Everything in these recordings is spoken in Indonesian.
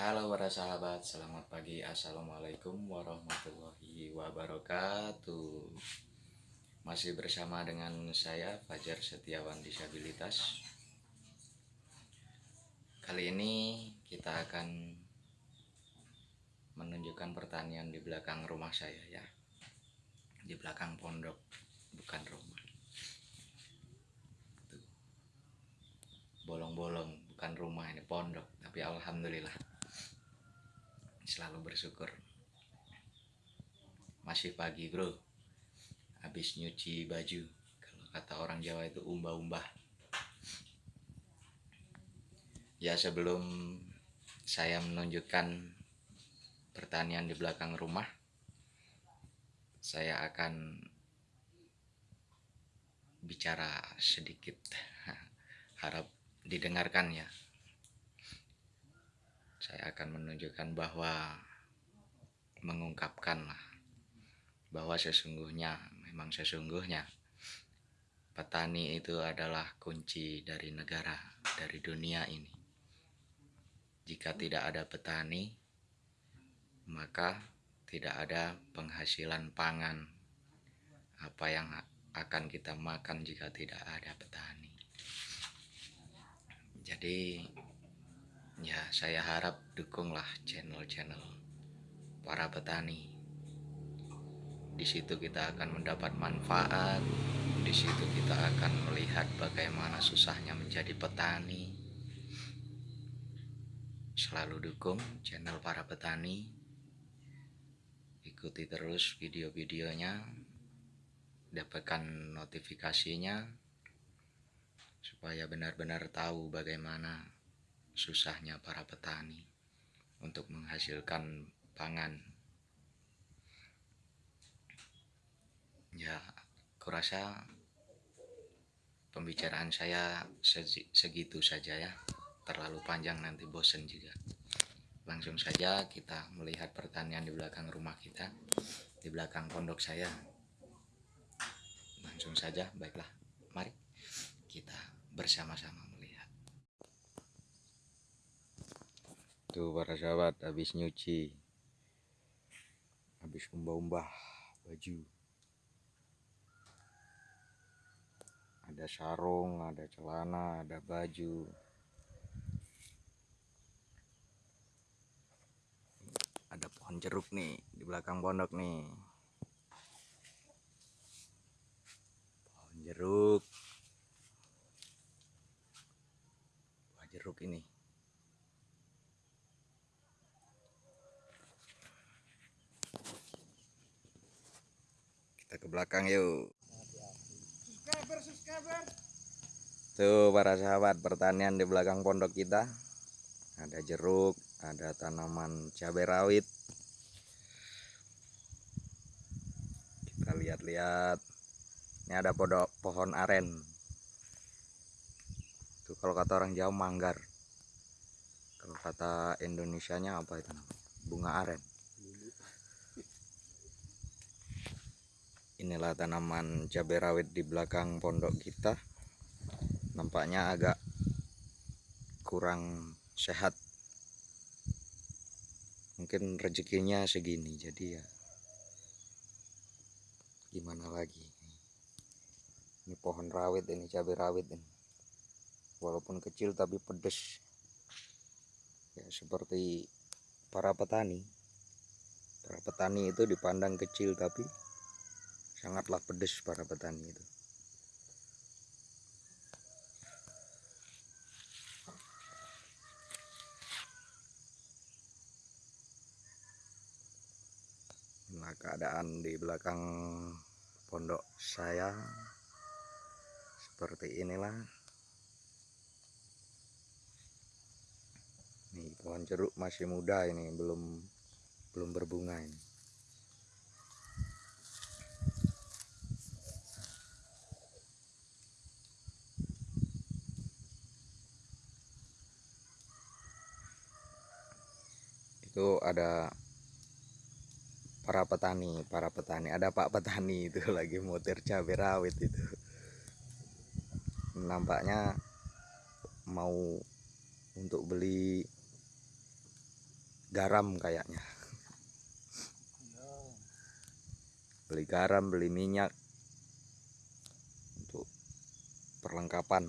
Halo para sahabat, selamat pagi. Assalamualaikum warahmatullahi wabarakatuh. Masih bersama dengan saya Fajar Setiawan Disabilitas. Kali ini kita akan menunjukkan pertanian di belakang rumah saya ya. Di belakang pondok, bukan rumah. Bolong-bolong, bukan rumah ini pondok. Tapi Alhamdulillah selalu bersyukur. Masih pagi bro. Habis nyuci baju. Kalau kata orang Jawa itu umbah-umbah ya sebelum saya menunjukkan pertanian di belakang rumah saya akan bicara sedikit. Harap didengarkan ya saya akan menunjukkan bahwa mengungkapkan bahwa sesungguhnya memang sesungguhnya petani itu adalah kunci dari negara dari dunia ini. Jika tidak ada petani maka tidak ada penghasilan pangan. Apa yang akan kita makan jika tidak ada petani? Jadi ya saya harap dukunglah channel-channel para petani. Di situ kita akan mendapat manfaat di situ kita akan melihat bagaimana susahnya menjadi petani. Selalu dukung channel para petani. Ikuti terus video-videonya. Dapatkan notifikasinya. Supaya benar-benar tahu bagaimana susahnya para petani untuk menghasilkan pangan. Ya, kurasa pembicaraan saya segitu saja ya. Terlalu panjang nanti bosen juga. Langsung saja kita melihat pertanian di belakang rumah kita, di belakang pondok saya. Langsung saja, baiklah. Mari kita bersama-sama tuh para sahabat habis nyuci habis umbah-umbah baju. Ada sarung ada celana ada baju. Ada pohon jeruk nih di belakang pondok nih. Pohon jeruk. Buah jeruk ini ke belakang yuk. Tuh para sahabat pertanian di belakang pondok kita. Ada jeruk ada tanaman cabai rawit. Kita lihat-lihat. Ini ada podok pohon aren. Itu kalau kata orang Jawa manggar. Kalau kata Indonesianya apa itu bunga aren inilah tanaman cabai rawit di belakang pondok kita. Nampaknya agak kurang sehat. Mungkin rezekinya segini jadi ya gimana lagi? Ini pohon rawit ini cabai rawit ini. Walaupun kecil tapi pedes. Ya seperti para petani. Para petani itu dipandang kecil tapi sangatlah pedas para petani itu. Nah keadaan di belakang pondok saya seperti inilah. Nih pohon jeruk masih muda ini belum belum berbunga ini itu ada para petani para petani ada pak petani itu lagi mutir cabai rawit itu. Nampaknya mau untuk beli garam kayaknya. Beli garam beli minyak untuk perlengkapan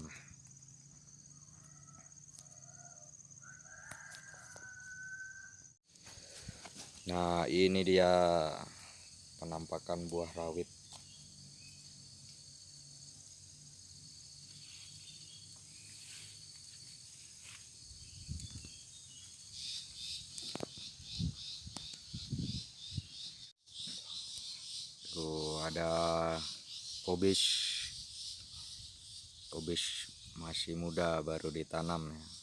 nah ini dia penampakan buah rawit. Tuh ada kobis. Kobis masih muda baru ditanam ya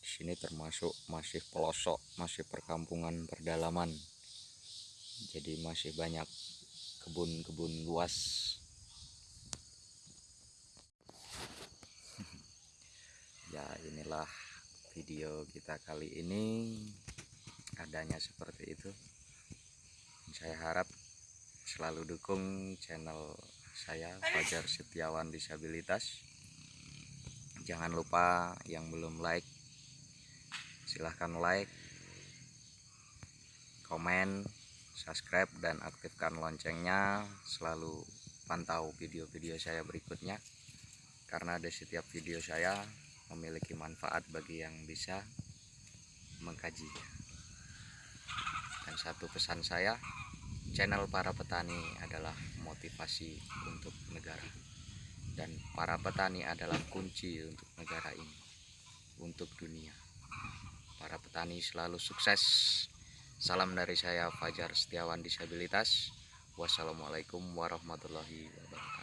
di sini termasuk masih pelosok masih perkampungan perdalaman. Jadi masih banyak kebun-kebun luas. Ya inilah video kita kali ini. Adanya seperti itu. Saya harap selalu dukung channel saya Fajar Setiawan Disabilitas. Jangan lupa yang belum like silahkan like komen subscribe dan aktifkan loncengnya. Selalu pantau video-video saya berikutnya. Karena di setiap video saya memiliki manfaat bagi yang bisa mengkajinya. Dan satu pesan saya channel para petani adalah motivasi untuk negara. Dan para petani adalah kunci untuk negara ini untuk dunia para petani selalu sukses. Salam dari saya Fajar Setiawan Disabilitas. Wassalamualaikum warahmatullahi wabarakatuh